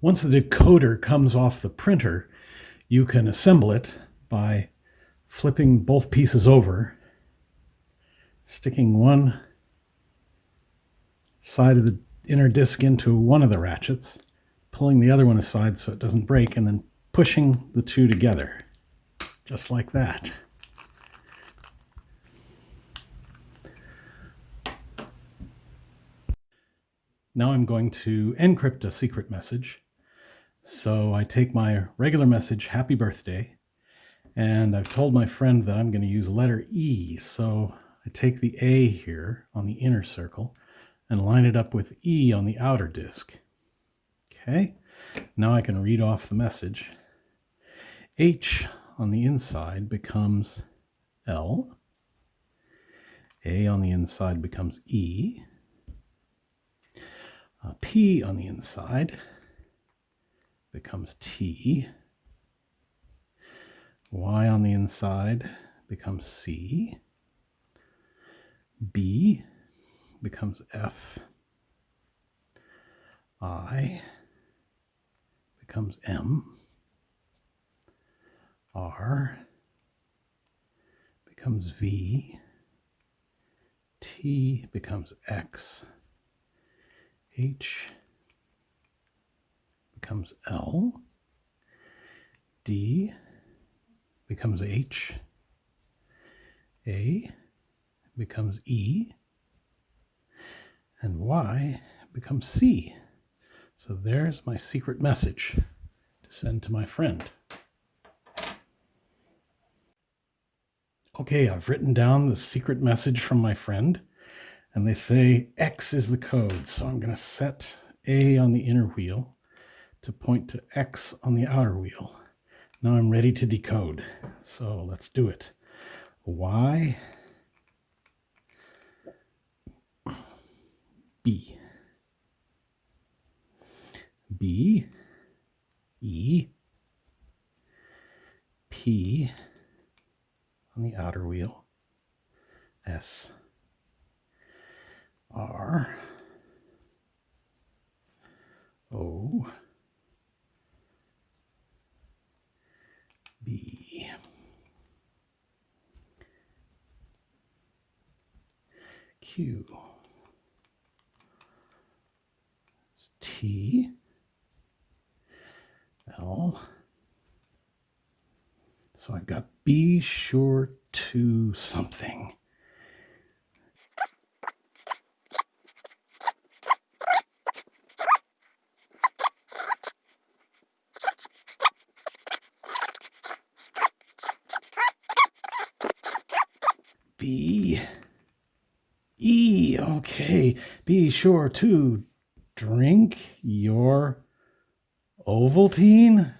Once the decoder comes off the printer, you can assemble it by flipping both pieces over, sticking one side of the inner disc into one of the ratchets, pulling the other one aside so it doesn't break, and then pushing the two together, just like that. Now I'm going to encrypt a secret message. So I take my regular message, happy birthday, and I've told my friend that I'm going to use letter E. So I take the A here on the inner circle and line it up with E on the outer disk. Okay, now I can read off the message. H on the inside becomes L. A on the inside becomes E. Uh, P on the inside becomes T. Y on the inside becomes C. B becomes F. I becomes M. R becomes V. T becomes X. H becomes L. D becomes H. A becomes E. And Y becomes C. So there's my secret message to send to my friend. Okay, I've written down the secret message from my friend and they say X is the code. So I'm going to set A on the inner wheel to point to X on the outer wheel. Now I'm ready to decode. So let's do it. Y B B E P on the outer wheel S R O B Q. T. L. So I've got be sure to something. B Okay be sure to drink your Ovaltine